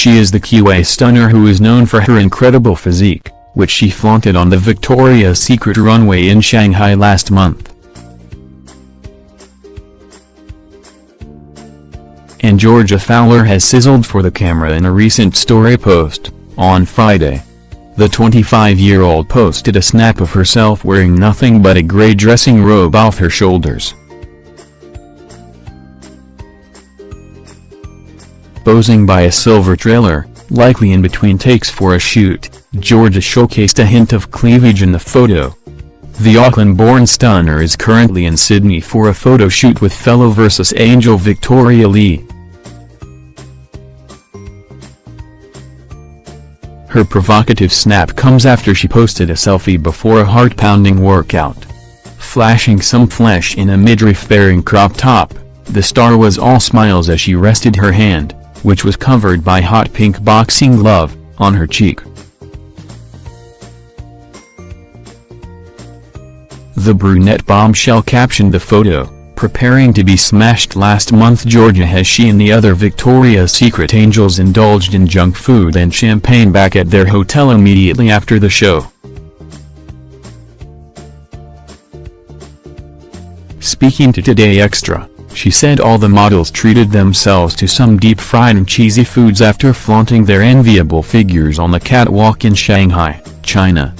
She is the QA stunner who is known for her incredible physique, which she flaunted on the Victoria's Secret runway in Shanghai last month. And Georgia Fowler has sizzled for the camera in a recent story post, on Friday. The 25-year-old posted a snap of herself wearing nothing but a gray dressing robe off her shoulders. Posing by a silver trailer, likely in between takes for a shoot, Georgia showcased a hint of cleavage in the photo. The Auckland-born stunner is currently in Sydney for a photo shoot with fellow Versus Angel Victoria Lee. Her provocative snap comes after she posted a selfie before a heart-pounding workout. Flashing some flesh in a midriff-bearing crop top, the star was all smiles as she rested her hand, which was covered by hot pink boxing glove, on her cheek. The brunette bombshell captioned the photo, preparing to be smashed last month Georgia has she and the other Victoria's Secret angels indulged in junk food and champagne back at their hotel immediately after the show. Speaking to Today Extra, she said all the models treated themselves to some deep-fried and cheesy foods after flaunting their enviable figures on the catwalk in Shanghai, China.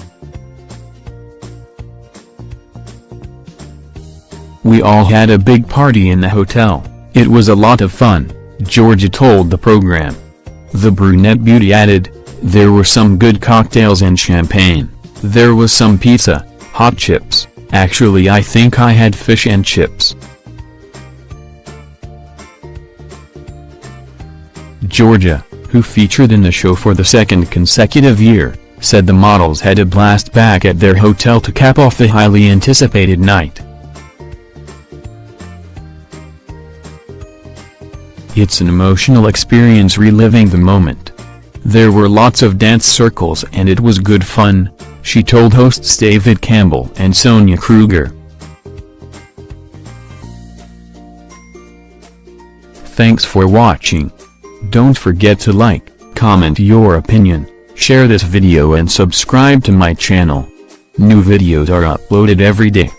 We all had a big party in the hotel, it was a lot of fun, Georgia told the program. The brunette beauty added, there were some good cocktails and champagne, there was some pizza, hot chips, actually I think I had fish and chips. Georgia, who featured in the show for the second consecutive year, said the models had a blast back at their hotel to cap off the highly anticipated night. It's an emotional experience reliving the moment. There were lots of dance circles and it was good fun, she told hosts David Campbell and Sonia Kruger. Thanks for watching. Don't forget to like, comment your opinion, share this video and subscribe to my channel. New videos are uploaded every day.